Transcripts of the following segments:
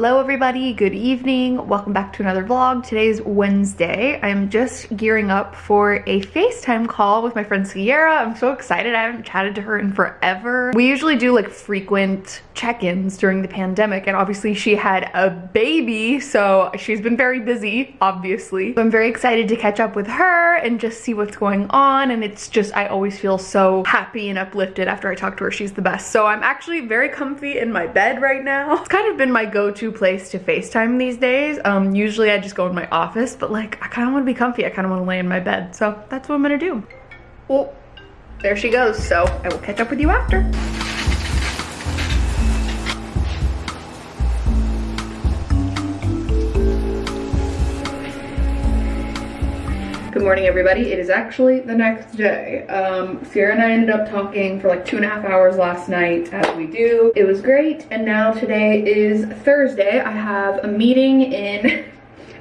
Hello everybody, good evening. Welcome back to another vlog. Today's Wednesday. I'm just gearing up for a FaceTime call with my friend Sierra. I'm so excited. I haven't chatted to her in forever. We usually do like frequent check-ins during the pandemic and obviously she had a baby so she's been very busy obviously. So I'm very excited to catch up with her and just see what's going on and it's just I always feel so happy and uplifted after I talk to her. She's the best. So I'm actually very comfy in my bed right now. It's kind of been my go-to place to FaceTime these days. Um, usually I just go in my office, but like I kind of want to be comfy. I kind of want to lay in my bed. So that's what I'm gonna do. Well, there she goes. So I will catch up with you after. Good morning, everybody. It is actually the next day. Um, Sierra and I ended up talking for like two and a half hours last night, as we do. It was great, and now today is Thursday. I have a meeting in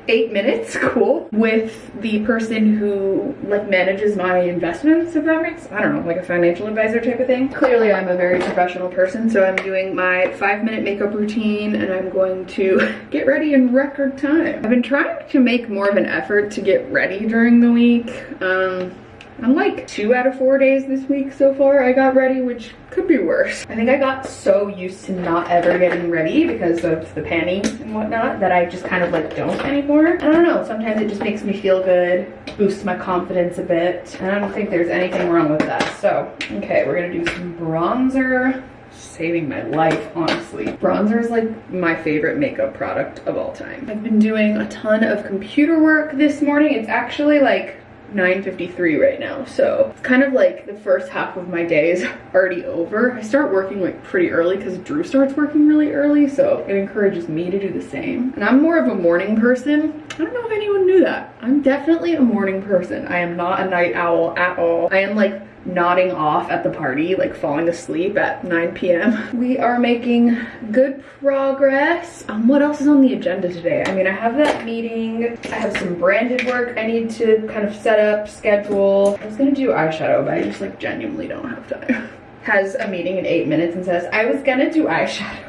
eight minutes, cool, with the person who like manages my investments, if that makes, I don't know, like a financial advisor type of thing. Clearly I'm a very professional person, so I'm doing my five minute makeup routine and I'm going to get ready in record time. I've been trying to make more of an effort to get ready during the week. Um, I'm like two out of four days this week so far I got ready, which could be worse. I think I got so used to not ever getting ready because of the panties and whatnot that I just kind of like don't anymore. I don't know, sometimes it just makes me feel good, boosts my confidence a bit. And I don't think there's anything wrong with that. So, okay, we're gonna do some bronzer saving my life, honestly. Bronzer is like my favorite makeup product of all time. I've been doing a ton of computer work this morning. It's actually like 9.53 right now so it's kind of like the first half of my day is already over. I start working like pretty early because drew starts working really early so it encourages me to do the same. And i'm more of a morning person. I don't know if anyone knew that. I'm definitely a morning person. I am not a night owl at all. I am like nodding off at the party, like falling asleep at 9 p.m. We are making good progress. Um, what else is on the agenda today? I mean, I have that meeting. I have some branded work I need to kind of set up, schedule. I was gonna do eyeshadow, but I just like genuinely don't have time. Has a meeting in eight minutes and says, I was gonna do eyeshadow.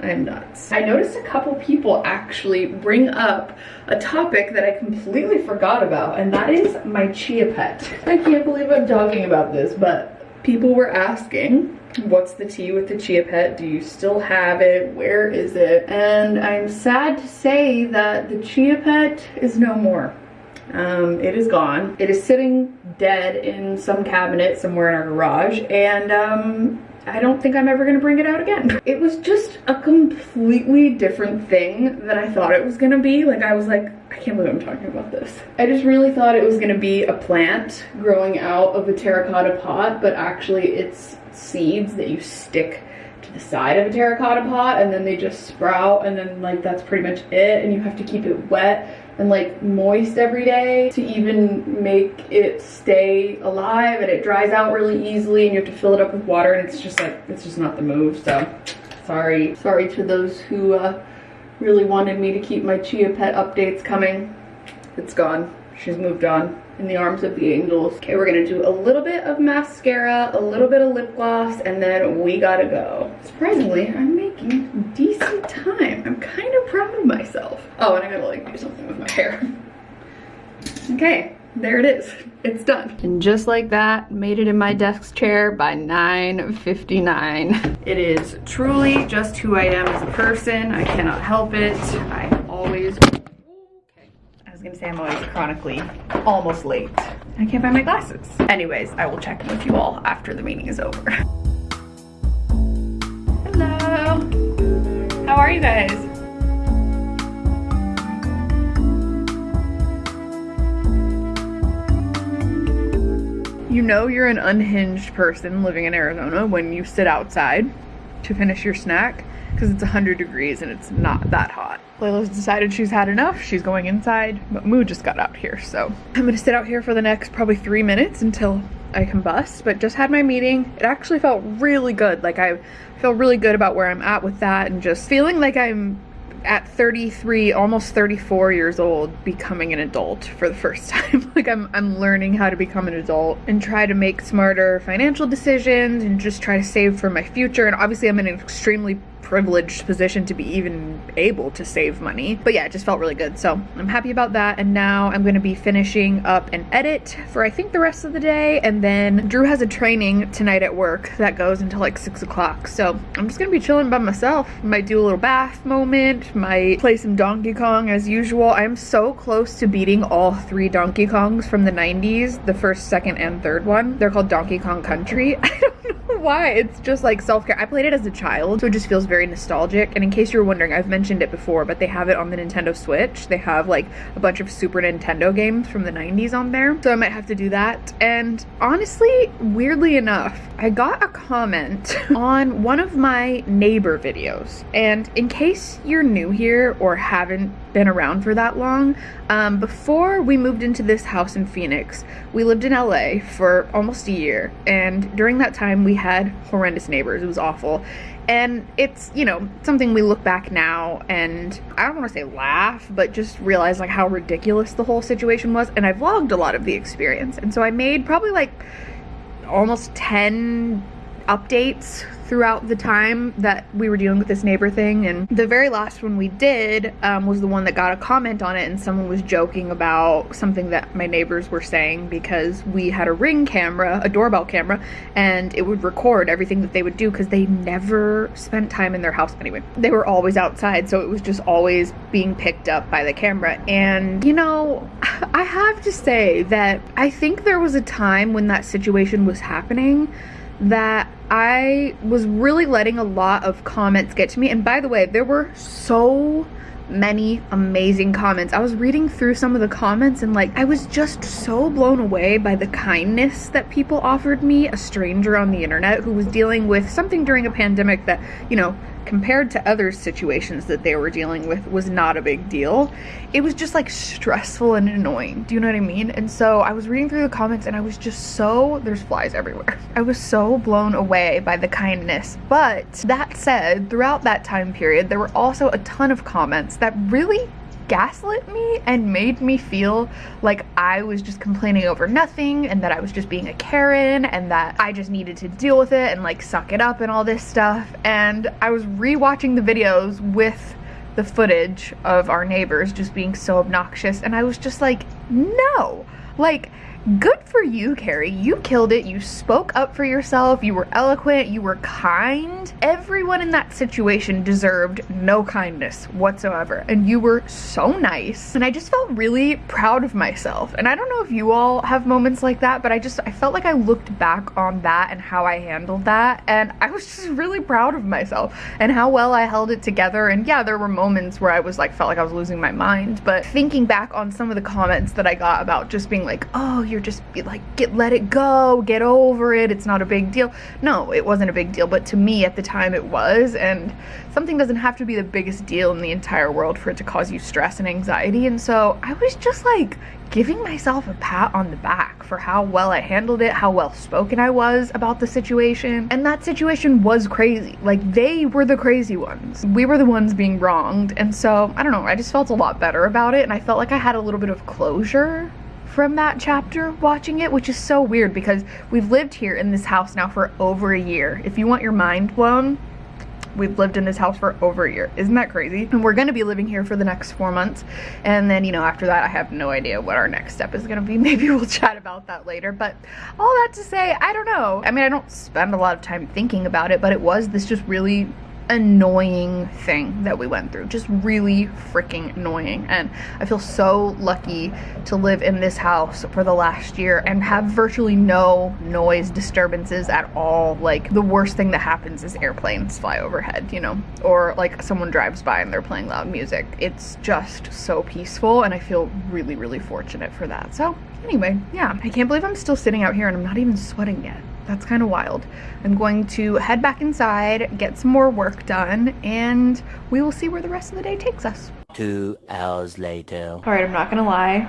I'm nuts. I noticed a couple people actually bring up a topic that I completely forgot about, and that is my chia pet. I can't believe I'm talking about this, but people were asking, what's the tea with the chia pet? Do you still have it? Where is it? And I'm sad to say that the chia pet is no more. Um, it is gone. It is sitting dead in some cabinet somewhere in our garage, and um, I don't think I'm ever gonna bring it out again. It was just a completely different thing than I thought it was gonna be. Like I was like, I can't believe I'm talking about this. I just really thought it was gonna be a plant growing out of a terracotta pot, but actually it's seeds that you stick to the side of a terracotta pot and then they just sprout and then like that's pretty much it and you have to keep it wet and like moist every day to even make it stay alive and it dries out really easily and you have to fill it up with water and it's just like it's just not the move so sorry sorry to those who uh, really wanted me to keep my chia pet updates coming it's gone she's moved on in the arms of the angels. Okay, we're gonna do a little bit of mascara, a little bit of lip gloss, and then we gotta go. Surprisingly, I'm making decent time. I'm kind of proud of myself. Oh, and I gotta like do something with my hair. Okay, there it is. It's done. And just like that, made it in my desk chair by 9.59. It is truly just who I am as a person. I cannot help it. I always okay. I was gonna say I'm always chronically almost late. I can't find my glasses. Anyways, I will check in with you all after the meeting is over. Hello. How are you guys? You know you're an unhinged person living in Arizona when you sit outside to finish your snack because it's 100 degrees and it's not that hot. Layla's decided she's had enough. She's going inside, but Moo just got out here. So I'm gonna sit out here for the next probably three minutes until I combust, but just had my meeting. It actually felt really good. Like I feel really good about where I'm at with that and just feeling like I'm at 33, almost 34 years old, becoming an adult for the first time. like I'm, I'm learning how to become an adult and try to make smarter financial decisions and just try to save for my future. And obviously I'm in an extremely privileged position to be even able to save money. But yeah, it just felt really good. So I'm happy about that. And now I'm gonna be finishing up an edit for I think the rest of the day. And then Drew has a training tonight at work that goes until like six o'clock. So I'm just gonna be chilling by myself. Might do a little bath moment, might play some Donkey Kong as usual. I'm so close to beating all three Donkey Kongs from the 90s, the first, second, and third one. They're called Donkey Kong Country. I don't know why. It's just like self-care. I played it as a child, so it just feels very nostalgic. And in case you're wondering, I've mentioned it before, but they have it on the Nintendo Switch. They have like a bunch of Super Nintendo games from the 90s on there. So I might have to do that. And honestly, weirdly enough, I got a comment on one of my neighbor videos. And in case you're new here or haven't been around for that long, um, before we moved into this house in Phoenix, we lived in LA for almost a year. And during that time, we had horrendous neighbors. It was awful. And it's, you know, something we look back now and I don't want to say laugh, but just realize like how ridiculous the whole situation was. And I vlogged a lot of the experience. And so I made probably like almost 10 updates throughout the time that we were dealing with this neighbor thing and the very last one we did um, was the one that got a comment on it and someone was joking about something that my neighbors were saying because we had a ring camera a doorbell camera and it would record everything that they would do because they never spent time in their house anyway. They were always outside so it was just always being picked up by the camera. And you know i have to say that i think there was a time when that situation was happening that I was really letting a lot of comments get to me. And by the way, there were so many amazing comments. I was reading through some of the comments and like I was just so blown away by the kindness that people offered me, a stranger on the internet who was dealing with something during a pandemic that, you know, compared to other situations that they were dealing with was not a big deal. It was just like stressful and annoying. Do you know what I mean? And so I was reading through the comments and I was just so, there's flies everywhere. I was so blown away by the kindness. But that said, throughout that time period, there were also a ton of comments that really gaslit me and made me feel like I was just complaining over nothing and that I was just being a Karen and that I just needed to deal with it and like suck it up and all this stuff. And I was rewatching the videos with the footage of our neighbors just being so obnoxious and I was just like, no. Like, good for you, Carrie. You killed it. You spoke up for yourself. You were eloquent. You were kind. Everyone in that situation deserved no kindness whatsoever. And you were so nice. And I just felt really proud of myself. And I don't know if you all have moments like that, but I just, I felt like I looked back on that and how I handled that. And I was just really proud of myself and how well I held it together. And yeah, there were moments where I was like, felt like I was losing my mind. But thinking back on some of the comments that I got about just being like, oh, you're just be like, get, let it go, get over it, it's not a big deal. No, it wasn't a big deal, but to me at the time it was, and something doesn't have to be the biggest deal in the entire world for it to cause you stress and anxiety, and so I was just like giving myself a pat on the back for how well I handled it, how well spoken I was about the situation. And that situation was crazy. Like, they were the crazy ones. We were the ones being wronged. And so, I don't know, I just felt a lot better about it. And I felt like I had a little bit of closure from that chapter watching it, which is so weird because we've lived here in this house now for over a year. If you want your mind blown, we've lived in this house for over a year. Isn't that crazy? And we're gonna be living here for the next four months. And then, you know, after that, I have no idea what our next step is gonna be. Maybe we'll chat about that later. But all that to say, I don't know. I mean, I don't spend a lot of time thinking about it, but it was this just really annoying thing that we went through. Just really freaking annoying. And i feel so lucky to live in this house for the last year and have virtually no noise disturbances at all. Like the worst thing that happens is airplanes fly overhead you know or like someone drives by and they're playing loud music. It's just so peaceful and i feel really really fortunate for that. So anyway yeah. I can't believe i'm still sitting out here and i'm not even sweating yet that's kind of wild. I'm going to head back inside, get some more work done, and we will see where the rest of the day takes us. Two hours later. All right, I'm not gonna lie.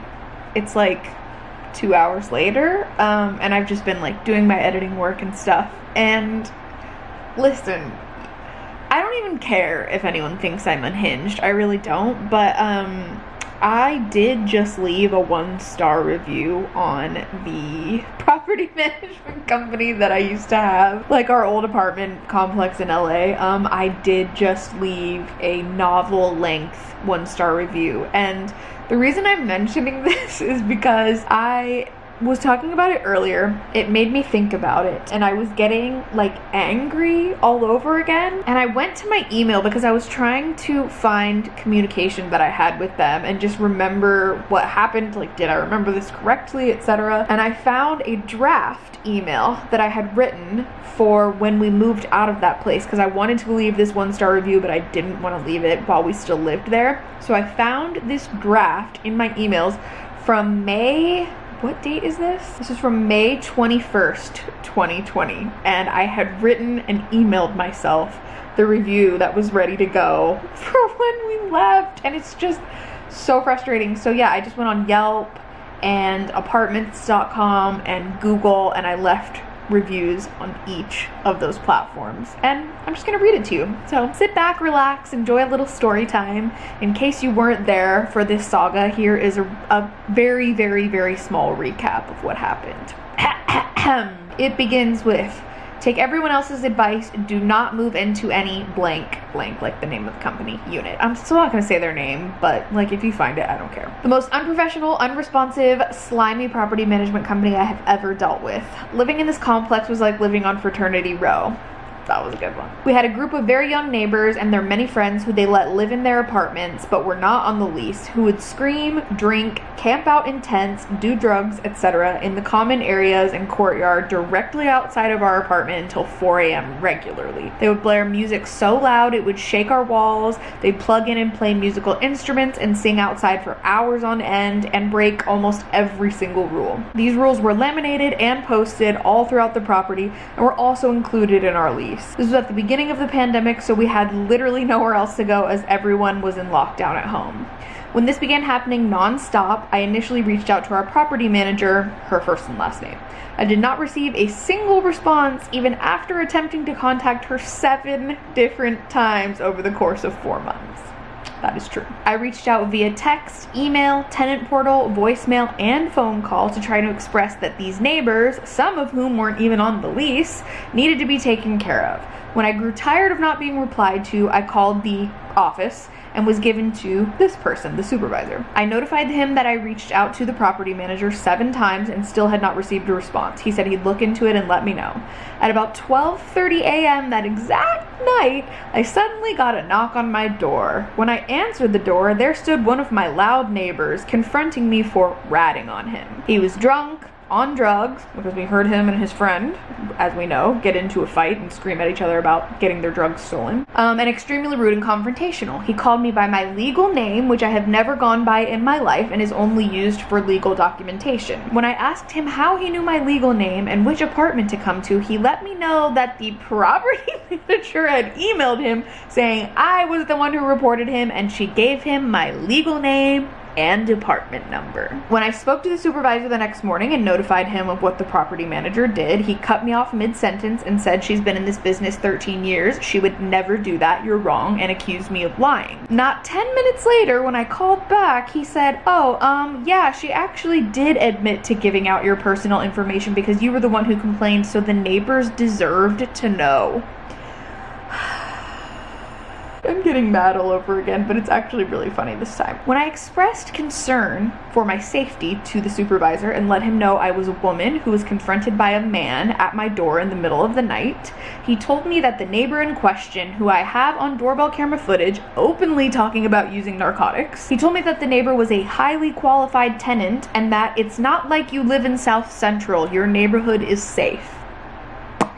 It's like two hours later, um, and I've just been like doing my editing work and stuff. And listen, I don't even care if anyone thinks I'm unhinged. I really don't. But um, I did just leave a one star review on the property management company that I used to have, like our old apartment complex in LA. Um, I did just leave a novel length one star review. And the reason I'm mentioning this is because I was talking about it earlier, it made me think about it and I was getting like angry all over again. And I went to my email because I was trying to find communication that I had with them and just remember what happened. Like, did I remember this correctly, etc. And I found a draft email that I had written for when we moved out of that place because I wanted to leave this one star review, but I didn't want to leave it while we still lived there. So I found this draft in my emails from May what date is this? This is from May 21st, 2020. And I had written and emailed myself the review that was ready to go for when we left. And it's just so frustrating. So yeah, I just went on Yelp and apartments.com and Google and I left reviews on each of those platforms. And I'm just gonna read it to you. So sit back, relax, enjoy a little story time. In case you weren't there for this saga, here is a, a very, very, very small recap of what happened. it begins with Take everyone else's advice. Do not move into any blank, blank, like the name of the company, unit. I'm still not gonna say their name, but like if you find it, I don't care. The most unprofessional, unresponsive, slimy property management company I have ever dealt with. Living in this complex was like living on fraternity row. That was a good one. We had a group of very young neighbors and their many friends who they let live in their apartments but were not on the lease, who would scream, drink, camp out in tents, do drugs, etc. in the common areas and courtyard directly outside of our apartment until 4 a.m. regularly. They would blare music so loud it would shake our walls. They'd plug in and play musical instruments and sing outside for hours on end and break almost every single rule. These rules were laminated and posted all throughout the property and were also included in our lease. This was at the beginning of the pandemic, so we had literally nowhere else to go as everyone was in lockdown at home. When this began happening non-stop, I initially reached out to our property manager, her first and last name. I did not receive a single response even after attempting to contact her seven different times over the course of four months. That is true. I reached out via text, email, tenant portal, voicemail, and phone call to try to express that these neighbors, some of whom weren't even on the lease, needed to be taken care of. When I grew tired of not being replied to, I called the office and was given to this person, the supervisor. I notified him that I reached out to the property manager seven times and still had not received a response. He said he'd look into it and let me know. At about 12:30 a.m. that exact night, I suddenly got a knock on my door. When I answered the door, there stood one of my loud neighbors confronting me for ratting on him. He was drunk, on drugs because we heard him and his friend, as we know, get into a fight and scream at each other about getting their drugs stolen. Um, and extremely rude and confrontational. He called me by my legal name, which I have never gone by in my life and is only used for legal documentation. When I asked him how he knew my legal name and which apartment to come to, he let me know that the property manager had emailed him saying I was the one who reported him and she gave him my legal name and department number. When I spoke to the supervisor the next morning and notified him of what the property manager did, he cut me off mid-sentence and said she's been in this business 13 years, she would never do that, you're wrong, and accused me of lying. Not 10 minutes later, when I called back, he said, oh, um, yeah, she actually did admit to giving out your personal information because you were the one who complained, so the neighbors deserved to know. I'm getting mad all over again, but it's actually really funny this time. When I expressed concern for my safety to the supervisor and let him know I was a woman who was confronted by a man at my door in the middle of the night, he told me that the neighbor in question, who I have on doorbell camera footage openly talking about using narcotics, he told me that the neighbor was a highly qualified tenant and that it's not like you live in South Central, your neighborhood is safe.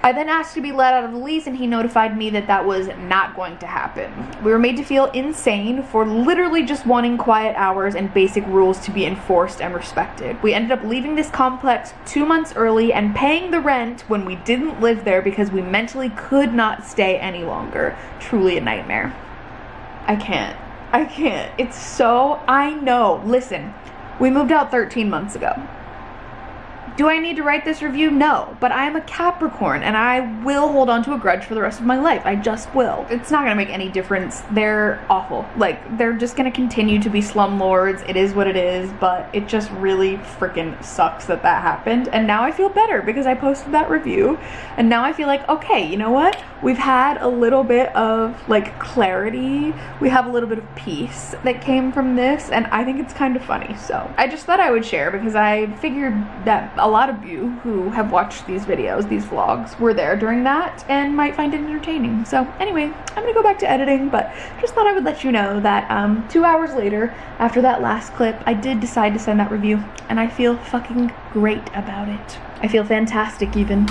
I then asked to be let out of the lease and he notified me that that was not going to happen. We were made to feel insane for literally just wanting quiet hours and basic rules to be enforced and respected. We ended up leaving this complex two months early and paying the rent when we didn't live there because we mentally could not stay any longer. Truly a nightmare. I can't. I can't. It's so, I know. Listen, we moved out 13 months ago. Do I need to write this review? No, but I am a Capricorn and I will hold on to a grudge for the rest of my life. I just will. It's not gonna make any difference. They're awful. Like, they're just gonna continue to be slumlords. It is what it is, but it just really freaking sucks that that happened. And now I feel better because I posted that review. And now I feel like, okay, you know what? We've had a little bit of like clarity. We have a little bit of peace that came from this. And I think it's kind of funny. So I just thought I would share because I figured that a lot of you who have watched these videos, these vlogs, were there during that and might find it entertaining. So anyway, I'm gonna go back to editing, but just thought I would let you know that um, two hours later, after that last clip, I did decide to send that review and I feel fucking great about it. I feel fantastic even.